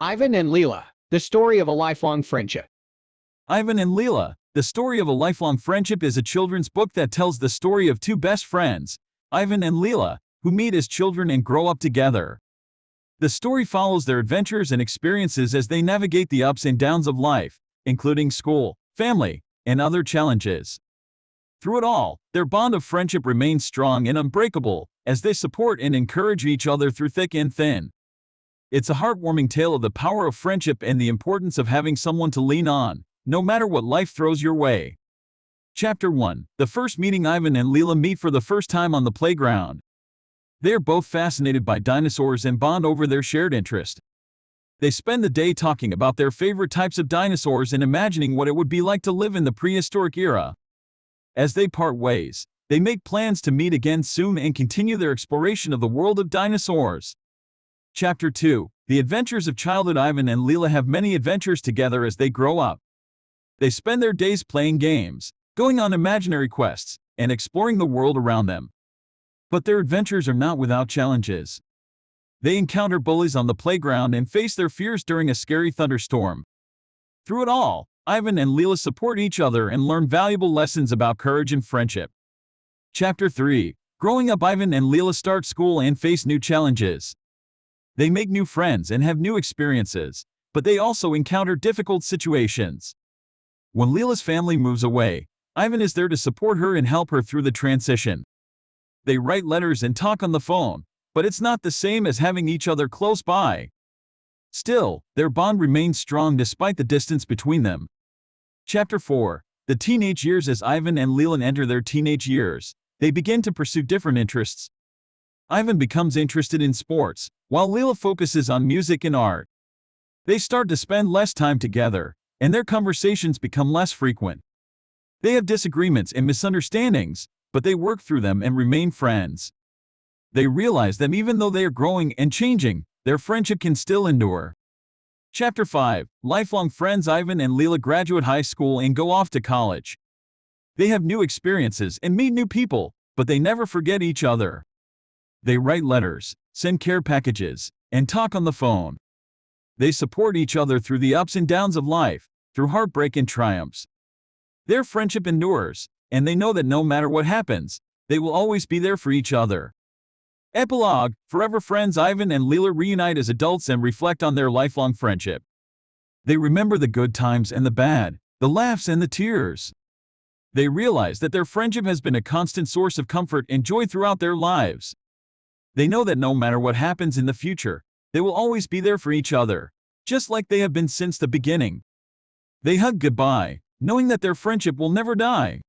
Ivan and Leela, the story of a lifelong friendship. Ivan and Leela, The Story of a Lifelong Friendship is a children's book that tells the story of two best friends, Ivan and Leela, who meet as children and grow up together. The story follows their adventures and experiences as they navigate the ups and downs of life, including school, family, and other challenges. Through it all, their bond of friendship remains strong and unbreakable as they support and encourage each other through thick and thin. It's a heartwarming tale of the power of friendship and the importance of having someone to lean on, no matter what life throws your way. Chapter 1 The first meeting Ivan and Leela meet for the first time on the playground. They are both fascinated by dinosaurs and bond over their shared interest. They spend the day talking about their favorite types of dinosaurs and imagining what it would be like to live in the prehistoric era. As they part ways, they make plans to meet again soon and continue their exploration of the world of dinosaurs. Chapter 2 The Adventures of Childhood Ivan and Leela have many adventures together as they grow up. They spend their days playing games, going on imaginary quests, and exploring the world around them. But their adventures are not without challenges. They encounter bullies on the playground and face their fears during a scary thunderstorm. Through it all, Ivan and Leela support each other and learn valuable lessons about courage and friendship. Chapter 3 Growing up Ivan and Leela start school and face new challenges. They make new friends and have new experiences, but they also encounter difficult situations. When Leela's family moves away, Ivan is there to support her and help her through the transition. They write letters and talk on the phone, but it's not the same as having each other close by. Still, their bond remains strong despite the distance between them. Chapter 4 The teenage years As Ivan and Leela enter their teenage years, they begin to pursue different interests. Ivan becomes interested in sports, while Leela focuses on music and art. They start to spend less time together, and their conversations become less frequent. They have disagreements and misunderstandings, but they work through them and remain friends. They realize that even though they are growing and changing, their friendship can still endure. Chapter 5 Lifelong friends Ivan and Leela graduate high school and go off to college. They have new experiences and meet new people, but they never forget each other. They write letters, send care packages, and talk on the phone. They support each other through the ups and downs of life, through heartbreak and triumphs. Their friendship endures, and they know that no matter what happens, they will always be there for each other. Epilogue Forever friends Ivan and Leela reunite as adults and reflect on their lifelong friendship. They remember the good times and the bad, the laughs and the tears. They realize that their friendship has been a constant source of comfort and joy throughout their lives. They know that no matter what happens in the future, they will always be there for each other, just like they have been since the beginning. They hug goodbye, knowing that their friendship will never die.